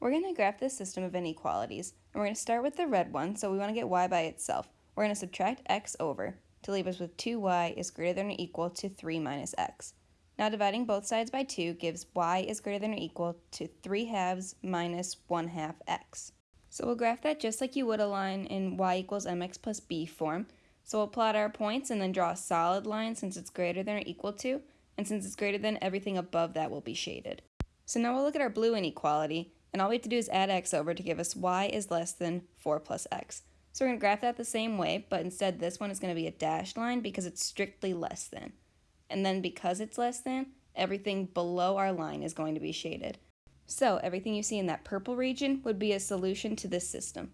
We're going to graph this system of inequalities, and we're going to start with the red one, so we want to get y by itself. We're going to subtract x over to leave us with 2y is greater than or equal to 3 minus x. Now dividing both sides by 2 gives y is greater than or equal to 3 halves minus 1 half x. So we'll graph that just like you would a line in y equals mx plus b form. So we'll plot our points and then draw a solid line since it's greater than or equal to, and since it's greater than, everything above that will be shaded. So now we'll look at our blue inequality, and all we have to do is add x over to give us y is less than 4 plus x. So we're going to graph that the same way, but instead this one is going to be a dashed line because it's strictly less than. And then because it's less than, everything below our line is going to be shaded. So everything you see in that purple region would be a solution to this system.